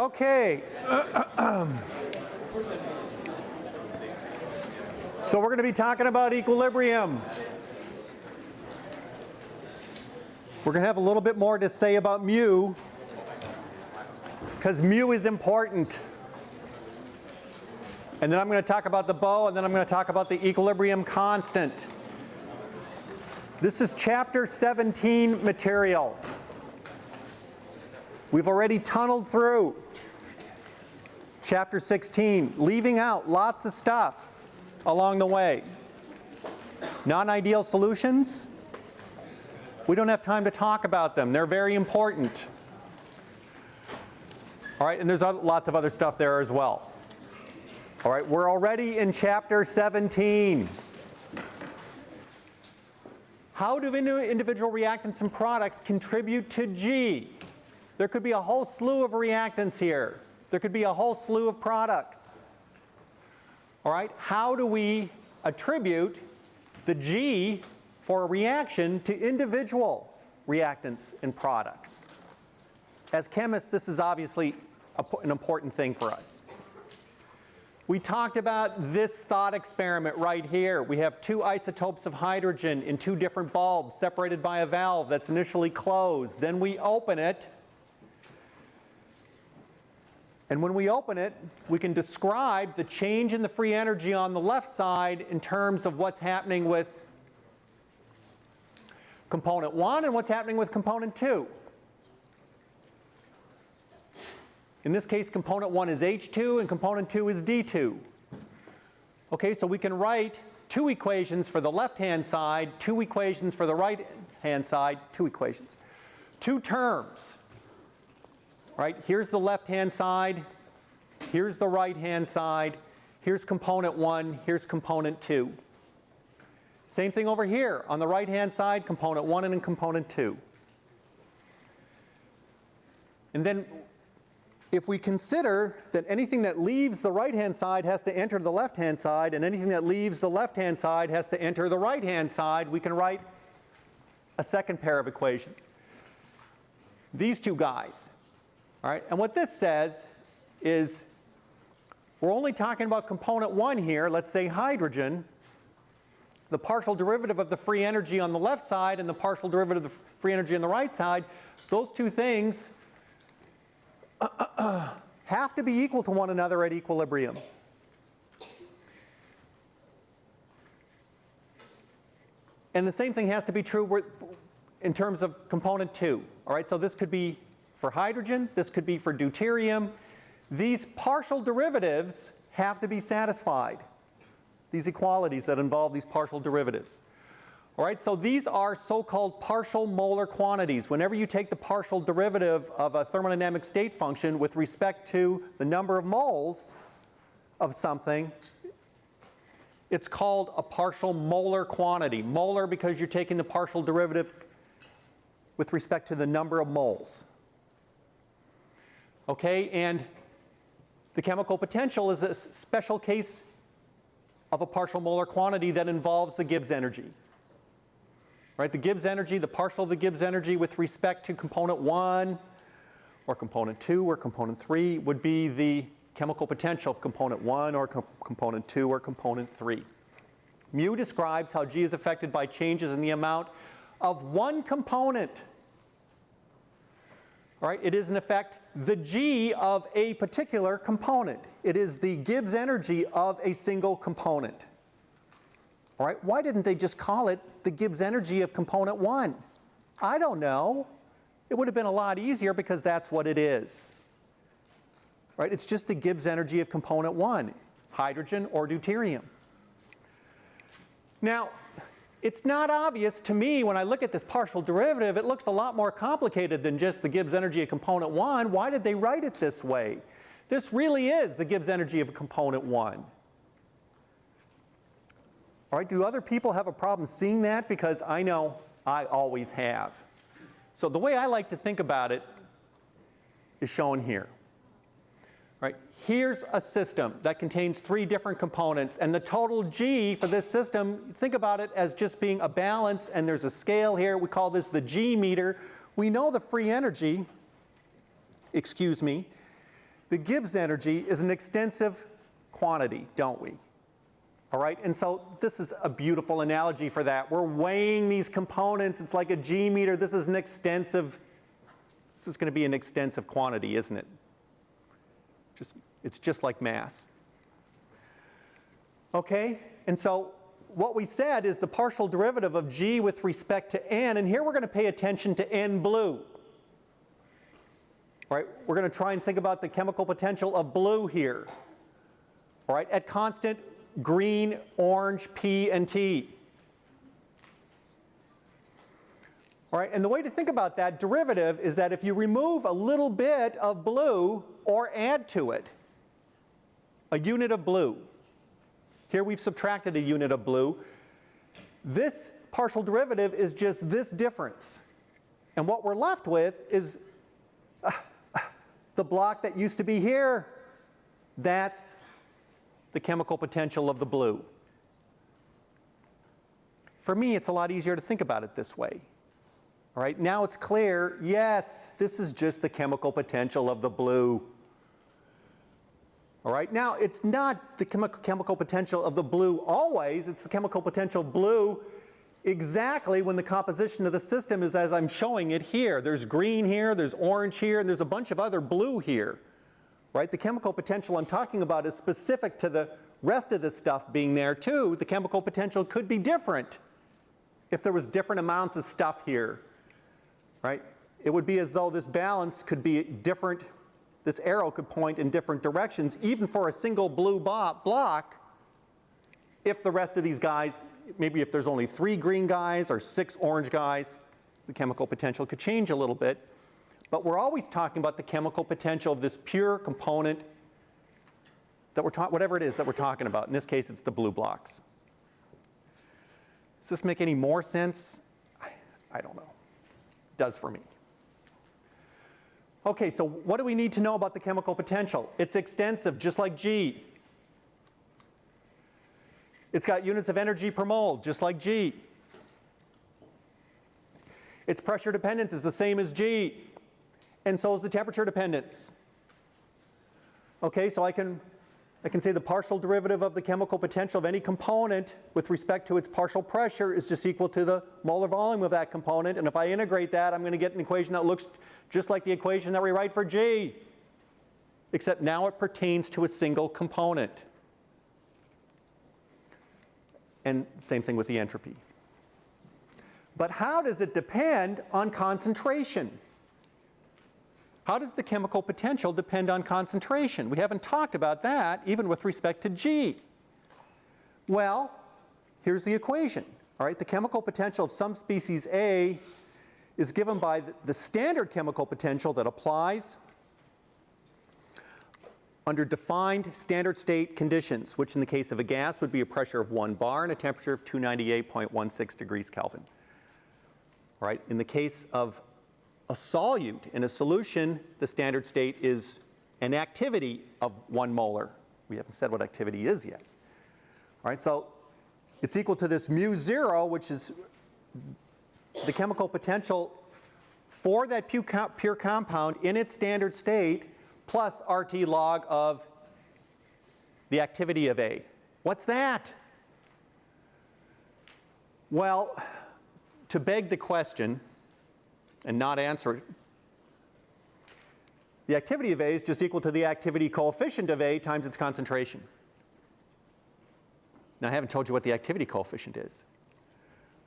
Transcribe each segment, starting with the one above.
Okay. so we're going to be talking about equilibrium. We're going to have a little bit more to say about mu because mu is important. And then I'm going to talk about the bow and then I'm going to talk about the equilibrium constant. This is chapter 17 material. We've already tunneled through chapter 16, leaving out lots of stuff along the way. Non-ideal solutions, we don't have time to talk about them. They're very important. All right, and there's lots of other stuff there as well. All right, we're already in chapter 17. How do individual reactants and products contribute to G? There could be a whole slew of reactants here. There could be a whole slew of products. All right, how do we attribute the G for a reaction to individual reactants and products? As chemists, this is obviously an important thing for us. We talked about this thought experiment right here. We have two isotopes of hydrogen in two different bulbs separated by a valve that's initially closed. Then we open it. And when we open it, we can describe the change in the free energy on the left side in terms of what's happening with component 1 and what's happening with component 2. In this case, component 1 is H2 and component 2 is D2. Okay, so we can write two equations for the left-hand side, two equations for the right-hand side, two equations. Two terms, right? Here's the left-hand side, here's the right-hand side, here's component 1, here's component 2. Same thing over here. On the right-hand side, component 1 and component 2. And then if we consider that anything that leaves the right-hand side has to enter the left-hand side and anything that leaves the left-hand side has to enter the right-hand side, we can write a second pair of equations. These two guys. All right, and what this says is we're only talking about component 1 here, let's say hydrogen. The partial derivative of the free energy on the left side and the partial derivative of the free energy on the right side, those two things have to be equal to one another at equilibrium. And the same thing has to be true in terms of component 2. All right, so this could be for hydrogen, this could be for deuterium. These partial derivatives have to be satisfied, these equalities that involve these partial derivatives. All right, so these are so-called partial molar quantities. Whenever you take the partial derivative of a thermodynamic state function with respect to the number of moles of something, it's called a partial molar quantity. Molar because you're taking the partial derivative with respect to the number of moles. Okay, and the chemical potential is a special case of a partial molar quantity that involves the Gibbs energy right? The Gibbs energy, the partial of the Gibbs energy with respect to component 1 or component 2 or component 3 would be the chemical potential of component 1 or component 2 or component 3. Mu describes how G is affected by changes in the amount of one component. All right, it is in effect the G of a particular component. It is the Gibbs energy of a single component. All right, why didn't they just call it the Gibbs energy of component 1? I don't know. It would have been a lot easier because that's what it is. Right? It's just the Gibbs energy of component 1, hydrogen or deuterium. Now, it's not obvious to me when I look at this partial derivative, it looks a lot more complicated than just the Gibbs energy of component 1. Why did they write it this way? This really is the Gibbs energy of component 1. All right, do other people have a problem seeing that? Because I know I always have. So the way I like to think about it is shown here. Here's a system that contains three different components and the total G for this system, think about it as just being a balance and there's a scale here. We call this the G meter. We know the free energy, excuse me, the Gibbs energy is an extensive quantity, don't we? All right, and so this is a beautiful analogy for that. We're weighing these components. It's like a G meter. This is an extensive, this is going to be an extensive quantity, isn't it? Just, it's just like mass. Okay, and so what we said is the partial derivative of G with respect to N, and here we're going to pay attention to N blue. All right, we're going to try and think about the chemical potential of blue here. All right, at constant green, orange, P, and T. All right, and the way to think about that derivative is that if you remove a little bit of blue or add to it a unit of blue, here we've subtracted a unit of blue, this partial derivative is just this difference. And what we're left with is uh, the block that used to be here. That's the chemical potential of the blue. For me, it's a lot easier to think about it this way. All right, now it's clear, yes, this is just the chemical potential of the blue. All right, now it's not the chemi chemical potential of the blue always, it's the chemical potential blue exactly when the composition of the system is as I'm showing it here. There's green here, there's orange here, and there's a bunch of other blue here right? The chemical potential I'm talking about is specific to the rest of this stuff being there too. The chemical potential could be different if there was different amounts of stuff here, right? It would be as though this balance could be different, this arrow could point in different directions, even for a single blue block, if the rest of these guys, maybe if there's only three green guys or six orange guys, the chemical potential could change a little bit. But we're always talking about the chemical potential of this pure component that we're talking, whatever it is that we're talking about. In this case, it's the blue blocks. Does this make any more sense? I, I don't know. It does for me. Okay, so what do we need to know about the chemical potential? It's extensive, just like G. It's got units of energy per mole, just like G. Its pressure dependence is the same as G and so is the temperature dependence. Okay, so I can, I can say the partial derivative of the chemical potential of any component with respect to its partial pressure is just equal to the molar volume of that component. And if I integrate that, I'm going to get an equation that looks just like the equation that we write for G, except now it pertains to a single component. And same thing with the entropy. But how does it depend on concentration? How does the chemical potential depend on concentration? We haven't talked about that even with respect to G. Well, here's the equation. All right, the chemical potential of some species A is given by the standard chemical potential that applies under defined standard state conditions, which in the case of a gas would be a pressure of 1 bar and a temperature of 298.16 degrees Kelvin. All right, in the case of a solute. In a solution, the standard state is an activity of one molar. We haven't said what activity is yet. All right, so it's equal to this mu zero, which is the chemical potential for that pure compound in its standard state plus RT log of the activity of A. What's that? Well, to beg the question, and not answer it. The activity of A is just equal to the activity coefficient of A times its concentration. Now I haven't told you what the activity coefficient is.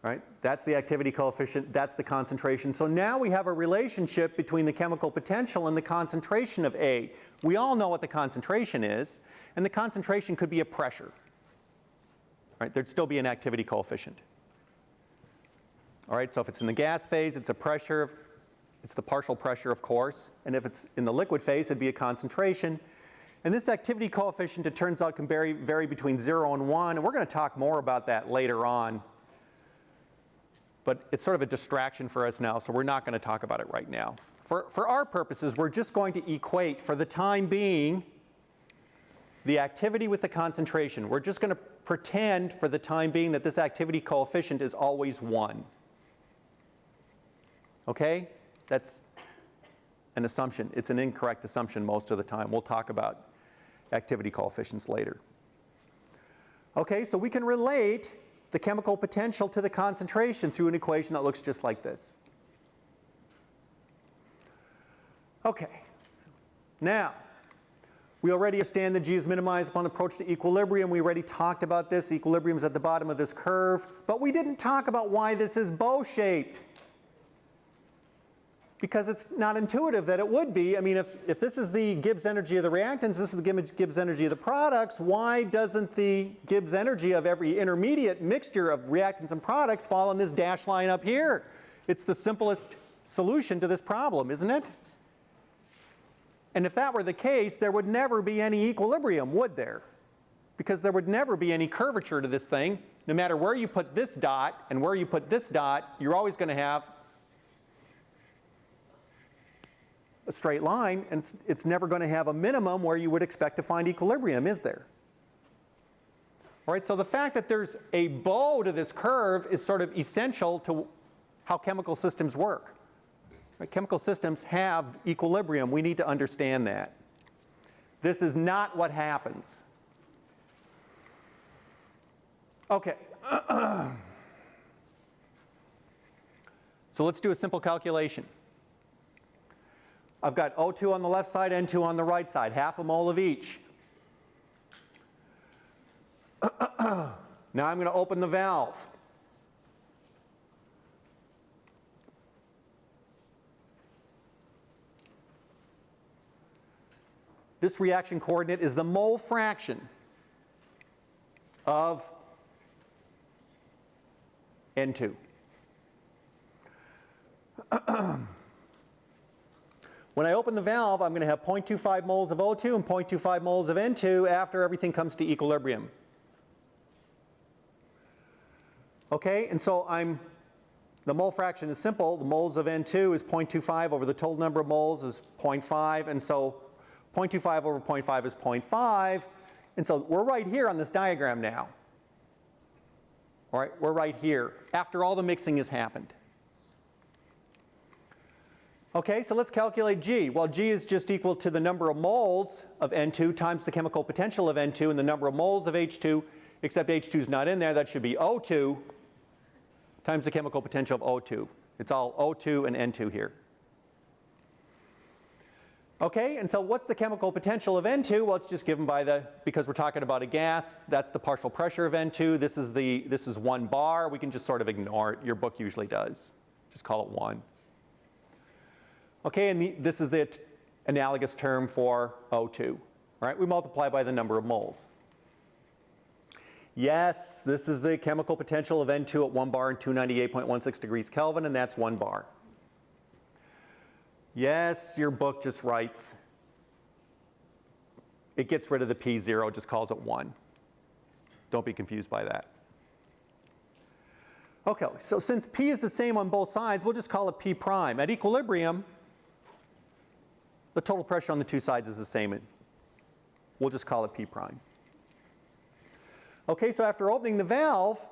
Right? That's the activity coefficient, that's the concentration. So now we have a relationship between the chemical potential and the concentration of A. We all know what the concentration is, and the concentration could be a pressure. Right? There'd still be an activity coefficient. All right, so if it's in the gas phase, it's a pressure, it's the partial pressure, of course. And if it's in the liquid phase, it'd be a concentration. And this activity coefficient, it turns out, can vary, vary between 0 and 1. And we're going to talk more about that later on. But it's sort of a distraction for us now, so we're not going to talk about it right now. For, for our purposes, we're just going to equate, for the time being, the activity with the concentration. We're just going to pretend, for the time being, that this activity coefficient is always 1. Okay? That's an assumption. It's an incorrect assumption most of the time. We'll talk about activity coefficients later. Okay, so we can relate the chemical potential to the concentration through an equation that looks just like this. Okay, now, we already understand that G is minimized upon approach to equilibrium. We already talked about this. Equilibrium is at the bottom of this curve. But we didn't talk about why this is bow-shaped. Because it's not intuitive that it would be. I mean, if, if this is the Gibbs energy of the reactants, this is the Gibbs energy of the products, why doesn't the Gibbs energy of every intermediate mixture of reactants and products fall on this dashed line up here? It's the simplest solution to this problem, isn't it? And if that were the case, there would never be any equilibrium, would there? Because there would never be any curvature to this thing. No matter where you put this dot and where you put this dot, you're always going to have a straight line, and it's, it's never going to have a minimum where you would expect to find equilibrium, is there? All right, so the fact that there's a bow to this curve is sort of essential to how chemical systems work. Right? Chemical systems have equilibrium. We need to understand that. This is not what happens. Okay. so let's do a simple calculation. I've got O2 on the left side, N2 on the right side, half a mole of each. now I'm going to open the valve. This reaction coordinate is the mole fraction of N2. when I open the valve, I'm going to have 0.25 moles of O2 and 0.25 moles of N2 after everything comes to equilibrium. Okay, and so I'm, the mole fraction is simple. The moles of N2 is 0.25 over the total number of moles is 0.5, and so 0.25 over 0.5 is 0.5. And so we're right here on this diagram now. All right, we're right here after all the mixing has happened. Okay, so let's calculate G. Well, G is just equal to the number of moles of N2 times the chemical potential of N2 and the number of moles of H2, except H2 is not in there. That should be O2 times the chemical potential of O2. It's all O2 and N2 here. Okay, and so what's the chemical potential of N2? Well, it's just given by the, because we're talking about a gas, that's the partial pressure of N2. This is the, this is one bar. We can just sort of ignore it. Your book usually does. Just call it one. Okay, and the, this is the analogous term for O2, right? We multiply by the number of moles. Yes, this is the chemical potential of N2 at one bar and 298.16 degrees Kelvin, and that's one bar. Yes, your book just writes, it gets rid of the P0, just calls it 1. Don't be confused by that. Okay, so since P is the same on both sides, we'll just call it P prime. At equilibrium, the total pressure on the two sides is the same. We'll just call it P prime. Okay, so after opening the valve,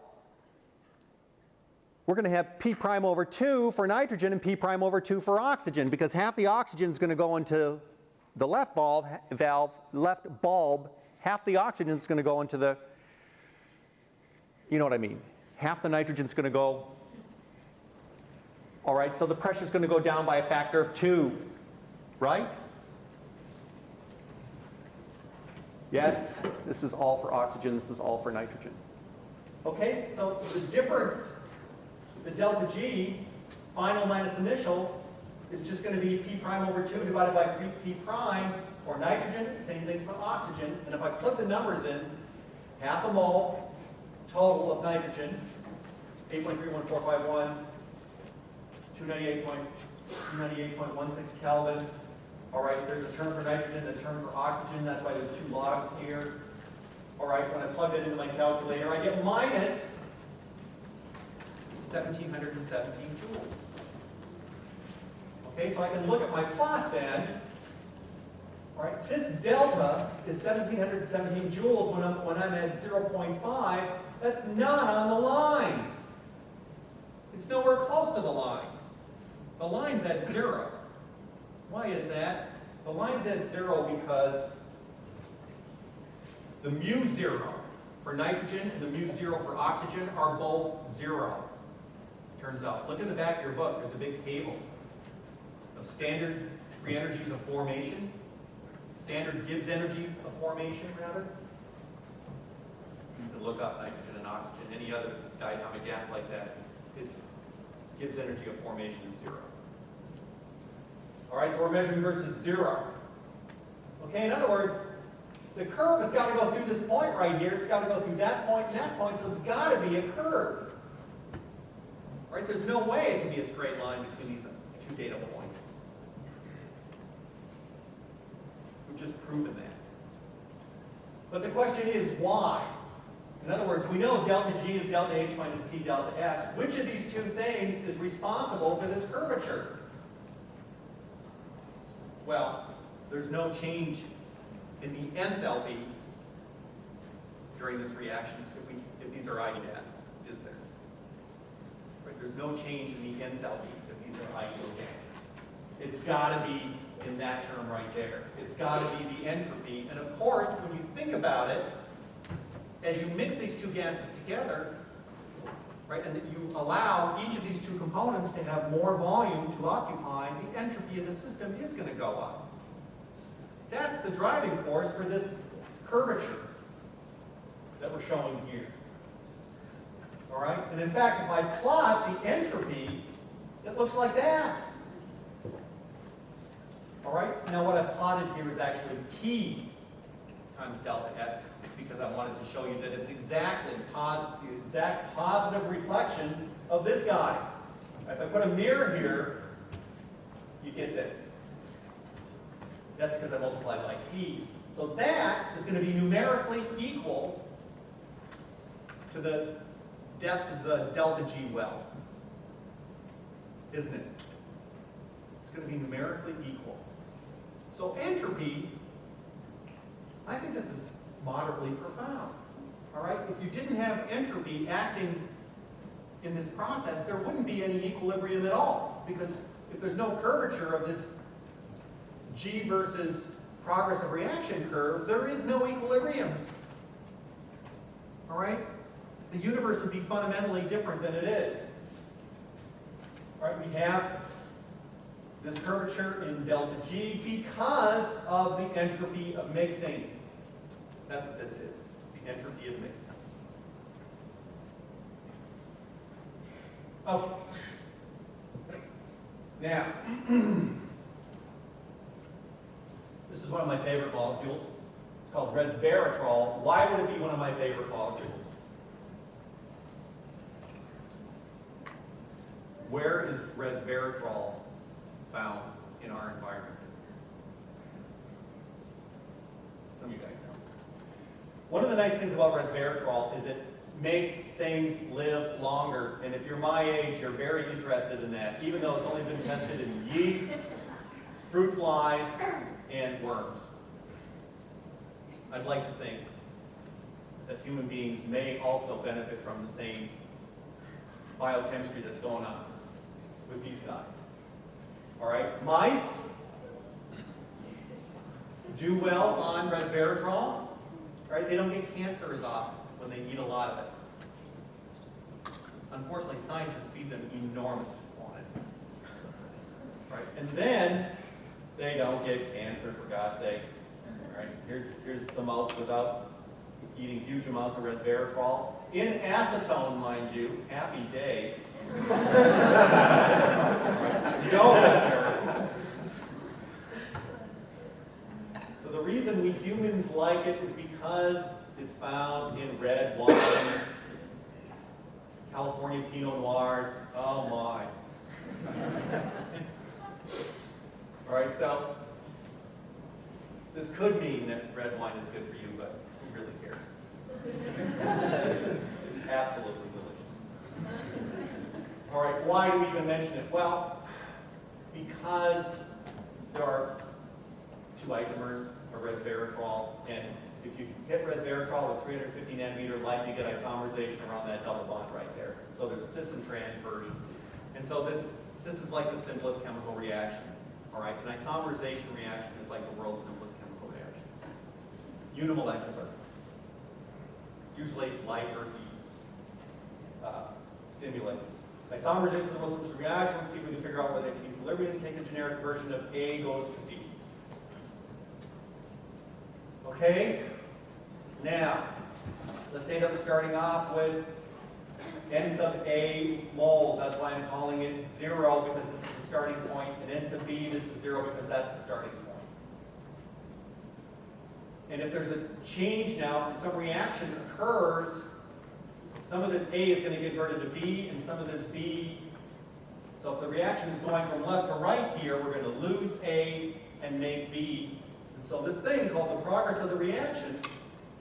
we're going to have P prime over 2 for nitrogen and P prime over 2 for oxygen because half the oxygen is going to go into the left valve, valve, left bulb, half the oxygen is going to go into the, you know what I mean, half the nitrogen is going to go, all right, so the pressure is going to go down by a factor of 2, right? Yes, this is all for oxygen, this is all for nitrogen. Okay, so the difference the delta G, final minus initial, is just going to be P prime over 2 divided by P prime for nitrogen, same thing for oxygen. And if I put the numbers in, half a mole total of nitrogen, 8.31451, 298.298.16 Kelvin. All right, there's a term for nitrogen, a term for oxygen. That's why there's two logs here. All right, when I plug that into my calculator, I get minus 1717 joules. Okay, so I can look at my plot then. All right, this delta is 1717 joules when I'm, when I'm at 0.5. That's not on the line. It's nowhere close to the line. The line's at zero. Why is that? The line's at zero because the mu zero for nitrogen and the mu zero for oxygen are both zero. Turns out. Look in the back of your book, there's a big table of standard free energies of formation, standard Gibbs energies of formation, rather. You can look up nitrogen and oxygen, any other diatomic gas like that. Its Gibbs energy of formation is zero. All right, so we're measuring versus zero. Okay, in other words, the curve has got to go through this point right here. It's got to go through that point and that point, so it's got to be a curve. Right? There's no way it can be a straight line between these two data points. We've just proven that. But the question is, why? In other words, we know delta G is delta H minus T delta S. Which of these two things is responsible for this curvature? Well, there's no change in the enthalpy during this reaction if, we, if these are ideal gases, is there? Right, there's no change in the enthalpy if these are ideal gases. It's got to be in that term right there. It's got to be the entropy. And of course, when you think about it, as you mix these two gases together, right, and that you allow each of these two components to have more volume to occupy, the entropy of the system is going to go up. That's the driving force for this curvature that we're showing here. All right? And in fact, if I plot the entropy, it looks like that. All right? Now what I've plotted here is actually T times delta S because I wanted to show you that it's exactly positive, the exact positive reflection of this guy. If I put a mirror here, you get this. That's because I multiplied by t. So that is going to be numerically equal to the depth of the delta G well. Isn't it? It's going to be numerically equal. So entropy, I think this is moderately profound. All right? If you didn't have entropy acting in this process, there wouldn't be any equilibrium at all. Because if there's no curvature of this G versus progress of reaction curve, there is no equilibrium. All right? The universe would be fundamentally different than it is. All right, we have this curvature in delta G because of the entropy of mixing. That's what this is, the entropy of mixing. Okay. Now, this is one of my favorite molecules. It's called resveratrol. Why would it be one of my favorite molecules? Where is resveratrol found in our environment? Some of you guys know. One of the nice things about resveratrol is it makes things live longer. And if you're my age, you're very interested in that, even though it's only been tested in yeast, fruit flies, and worms. I'd like to think that human beings may also benefit from the same biochemistry that's going on with these guys. All right, mice do well on resveratrol, right? They don't get cancer as often when they eat a lot of it. Unfortunately, scientists feed them enormous quantities, right? And then they don't get cancer, for God's sakes. Right, here's, here's the mouse without eating huge amounts of resveratrol. In acetone, mind you, happy day. So the reason we humans like it is because it's found in red wine, California Pinot Noirs. Oh my. All right, so this could mean that red wine is good for you, but who really cares? it's absolutely delicious. All right, why do we even mention it? Well, because there are two isomers of resveratrol, and if you hit resveratrol with 350 nanometer light, you get isomerization around that double bond right there. So there's cis and trans version. And so this, this is like the simplest chemical reaction. All right, an isomerization reaction is like the world's simplest chemical reaction. Unimolecular. Usually light or heat uh, stimulate. Isomerization is the most simplest reaction. See if we can figure out where they equilibrium. Take a generic version of A goes to B. Okay? Now, let's say that we're starting off with n sub A moles. That's why I'm calling it zero because this is the starting point. And n sub B, this is zero because that's the starting point. And if there's a change now, if some reaction occurs, some of this A is going to get converted to B, and some of this B. So if the reaction is going from left to right here, we're going to lose A and make B. So this thing called the progress of the reaction,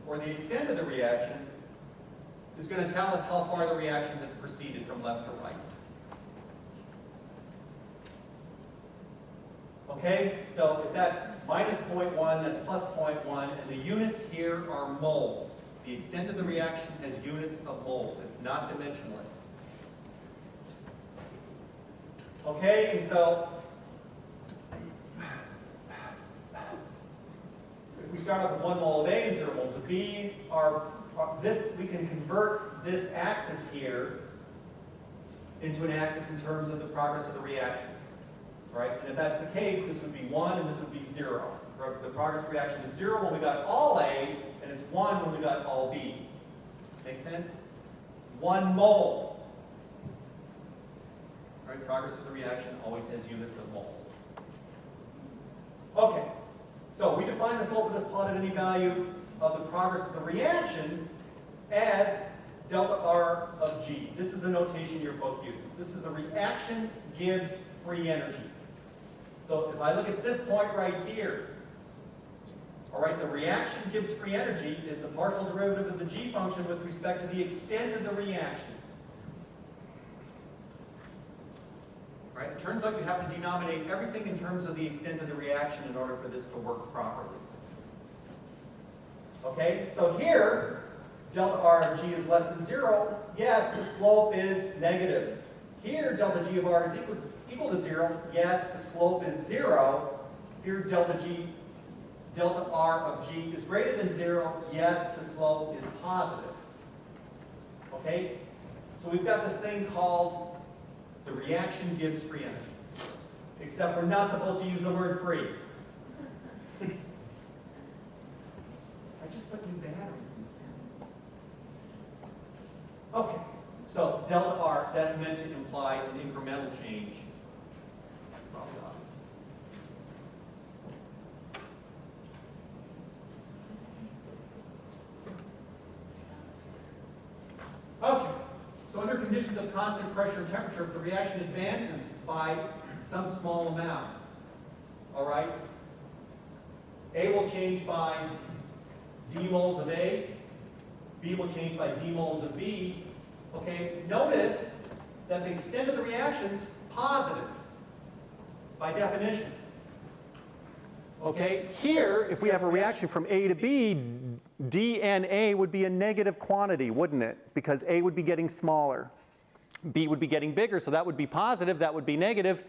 or the extent of the reaction, is going to tell us how far the reaction has proceeded from left to right. Okay, so if that's minus 0.1, that's plus 0.1, and the units here are moles. The extent of the reaction has units of moles. It's not dimensionless. Okay, and so we start off with one mole of A and zero moles of B, our, this we can convert this axis here into an axis in terms of the progress of the reaction. Right? And if that's the case, this would be 1 and this would be 0. The progress reaction is 0 when we got all A, and it's 1 when we got all B. Make sense? 1 mole. Right? Progress of the reaction always has units of moles. Okay. So we define the slope of this plot at any value of the progress of the reaction as delta R of G. This is the notation your book uses. This is the reaction Gibbs free energy. So if I look at this point right here, all right, the reaction Gibbs free energy is the partial derivative of the g function with respect to the extent of the reaction. Right? It turns out you have to denominate everything in terms of the extent of the reaction in order for this to work properly. Okay, so here, delta R of g is less than zero. Yes, the slope is negative. Here, delta g of r is equal to equal to zero, yes, the slope is zero. Here, delta g, delta r of g is greater than zero, yes, the slope is positive. Okay? So we've got this thing called the reaction Gibbs free energy. Except we're not supposed to use the word free. I just put new batteries in this thing. Okay, so delta r, that's meant to imply an incremental change That's probably obvious. Okay, under conditions of constant pressure and temperature, the reaction advances by some small amount, all right, A will change by d moles of A, B will change by d moles of B. Okay, notice that the extent of the reaction is positive by definition. Okay, here, if we have a reaction from A to B, DNA would be a negative quantity, wouldn't it? Because A would be getting smaller. B would be getting bigger, so that would be positive, that would be negative.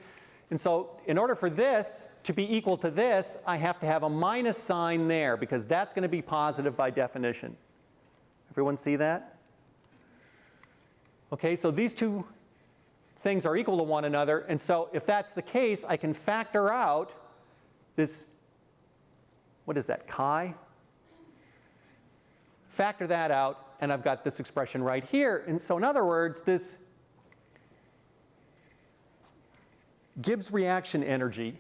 And so in order for this to be equal to this, I have to have a minus sign there because that's going to be positive by definition. Everyone see that? Okay, so these two things are equal to one another. And so if that's the case, I can factor out this what is that, chi? Factor that out, and I've got this expression right here. And so in other words, this Gibbs reaction energy,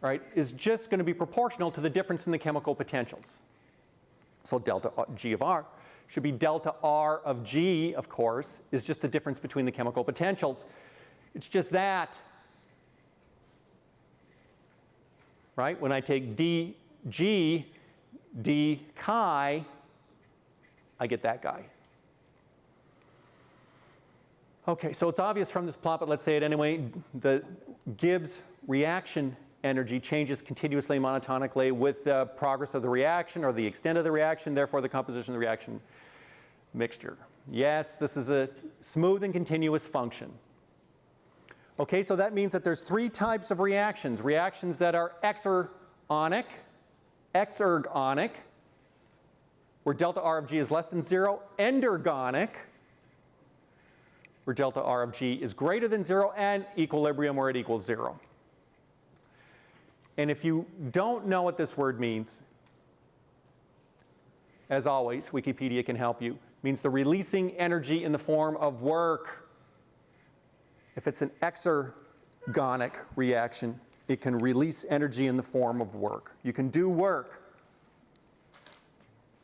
right, is just going to be proportional to the difference in the chemical potentials. So delta G of R should be delta R of G, of course, is just the difference between the chemical potentials. It's just that, right? When I take D G d chi, I get that guy. Okay, so it's obvious from this plot, but let's say it anyway. The Gibbs reaction energy changes continuously monotonically with the progress of the reaction or the extent of the reaction, therefore the composition of the reaction mixture. Yes, this is a smooth and continuous function. Okay, so that means that there's three types of reactions. Reactions that are exergonic, exergonic, where delta R of G is less than zero, endergonic, where delta R of G is greater than zero, and equilibrium where it equals zero. And if you don't know what this word means, as always, Wikipedia can help you. It means the releasing energy in the form of work. If it's an exergonic reaction, it can release energy in the form of work. You can do work,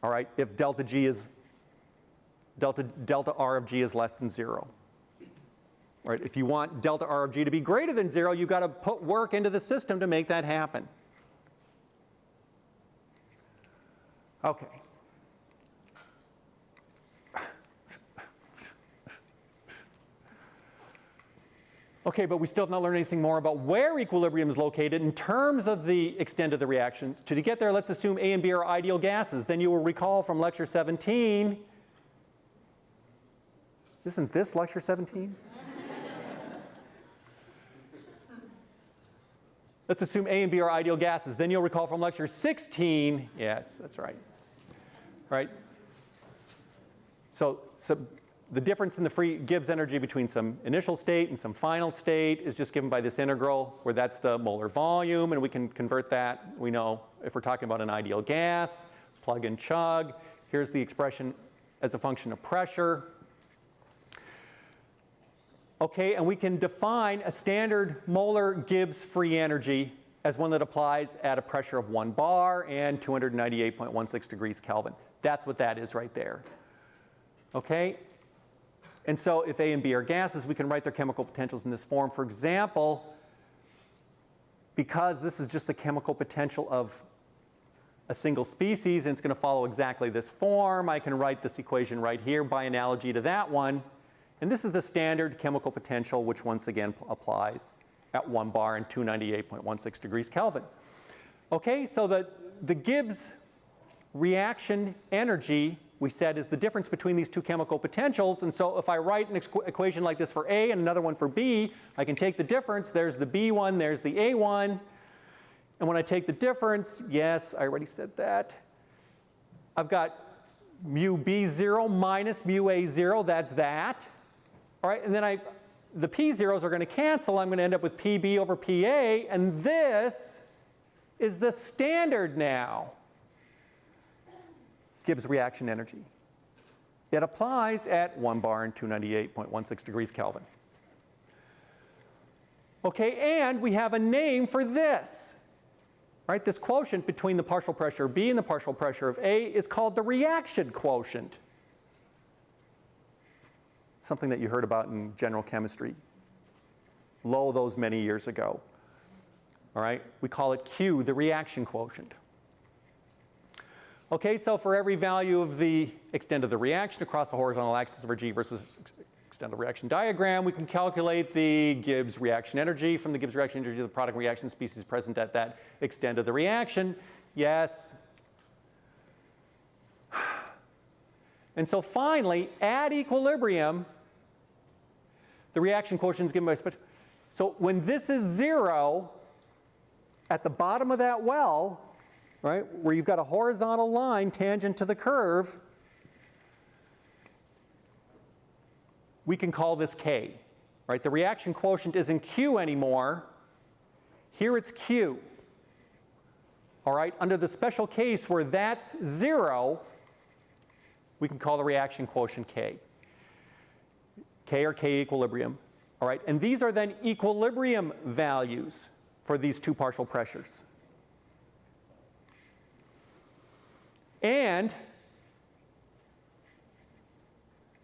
all right, if delta G is, delta, delta R of G is less than zero. All right, if you want delta R of G to be greater than zero, you've got to put work into the system to make that happen. Okay. Okay, but we still have not learned anything more about where equilibrium is located in terms of the extent of the reactions. To get there, let's assume A and B are ideal gases. Then you will recall from lecture 17, isn't this lecture 17? let's assume A and B are ideal gases. Then you'll recall from lecture 16, yes, that's right, right? So, so the difference in the free Gibbs energy between some initial state and some final state is just given by this integral where that's the molar volume and we can convert that. We know if we're talking about an ideal gas, plug and chug. Here's the expression as a function of pressure. Okay, and we can define a standard molar Gibbs free energy as one that applies at a pressure of 1 bar and 298.16 degrees Kelvin. That's what that is right there. Okay, and so if A and B are gases, we can write their chemical potentials in this form. For example, because this is just the chemical potential of a single species and it's going to follow exactly this form, I can write this equation right here by analogy to that one. And this is the standard chemical potential which once again applies at 1 bar and 298.16 degrees Kelvin. Okay, so the, the Gibbs reaction energy we said is the difference between these two chemical potentials. And so if I write an equation like this for A and another one for B, I can take the difference. There's the B one, there's the A one. And when I take the difference, yes, I already said that. I've got mu B0 minus mu A0, that's that. All right, and then I, the P zeros are going to cancel. I'm going to end up with PB over PA, and this is the standard now. Gibbs reaction energy. It applies at 1 bar and 298.16 degrees Kelvin. Okay, and we have a name for this. Right, this quotient between the partial pressure of B and the partial pressure of A is called the reaction quotient. Something that you heard about in general chemistry. Lo those many years ago. All right, we call it Q, the reaction quotient. Okay, so for every value of the extent of the reaction across the horizontal axis of our G versus extent of reaction diagram, we can calculate the Gibbs reaction energy from the Gibbs reaction energy of the product reaction species present at that extent of the reaction. Yes. And so finally, at equilibrium, the reaction quotient is given by, so when this is zero, at the bottom of that well, right, where you've got a horizontal line tangent to the curve, we can call this K. Right? The reaction quotient isn't Q anymore. Here it's Q. All right, under the special case where that's zero, we can call the reaction quotient K. K or K equilibrium. All right, and these are then equilibrium values for these two partial pressures. And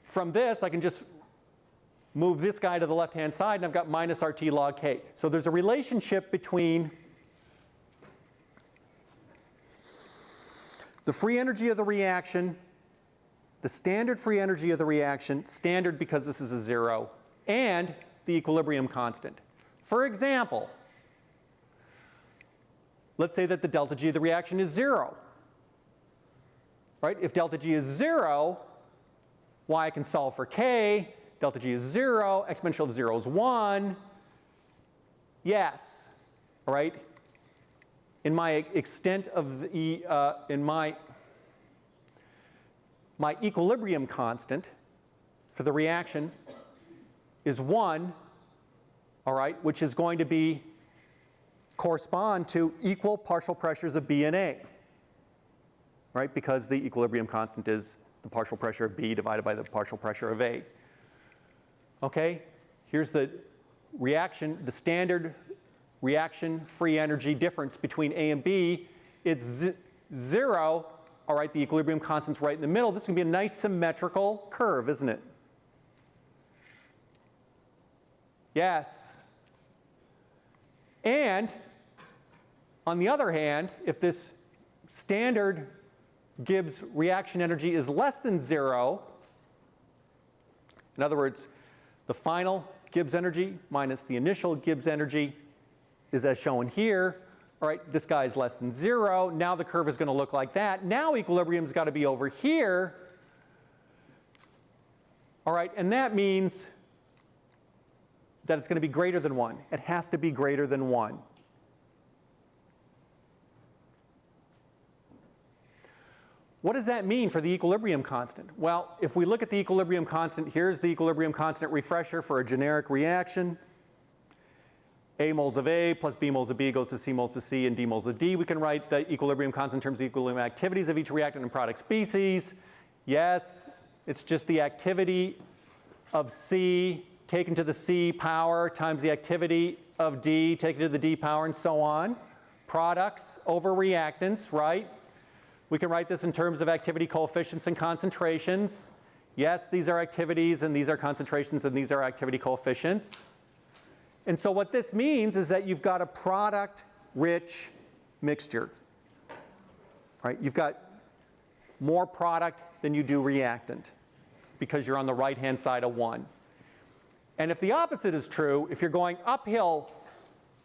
from this, I can just move this guy to the left-hand side, and I've got minus RT log K. So there's a relationship between the free energy of the reaction, the standard free energy of the reaction, standard because this is a zero, and the equilibrium constant. For example, let's say that the delta G of the reaction is zero right? If delta G is zero, y can solve for k, delta G is zero, exponential of zero is one, yes, all right, in my extent of the, uh, in my, my equilibrium constant for the reaction is 1, all right, which is going to be correspond to equal partial pressures of B and A, right? Because the equilibrium constant is the partial pressure of B divided by the partial pressure of A. Okay, here's the reaction, the standard reaction free energy difference between A and B. It's zero, all right, the equilibrium constant's right in the middle. This to be a nice symmetrical curve, isn't it? Yes. And on the other hand, if this standard Gibbs reaction energy is less than zero, in other words, the final Gibbs energy minus the initial Gibbs energy is as shown here. All right, this guy is less than zero. Now the curve is going to look like that. Now equilibrium's got to be over here. All right, and that means that it's going to be greater than 1. It has to be greater than 1. What does that mean for the equilibrium constant? Well, if we look at the equilibrium constant, here's the equilibrium constant refresher for a generic reaction. A moles of A plus B moles of B goes to C moles of C and D moles of D. We can write the equilibrium constant in terms of equilibrium activities of each reactant and product species. Yes, it's just the activity of C taken to the C power times the activity of D taken to the D power and so on. Products over reactants, right? We can write this in terms of activity coefficients and concentrations. Yes, these are activities and these are concentrations and these are activity coefficients. And so what this means is that you've got a product-rich mixture. Right? You've got more product than you do reactant because you're on the right-hand side of 1. And if the opposite is true, if you're going uphill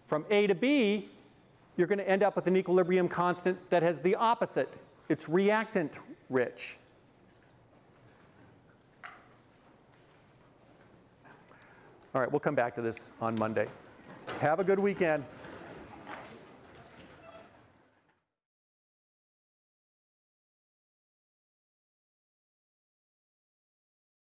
from A to B, you're going to end up with an equilibrium constant that has the opposite it's reactant rich. All right, we'll come back to this on Monday. Have a good weekend.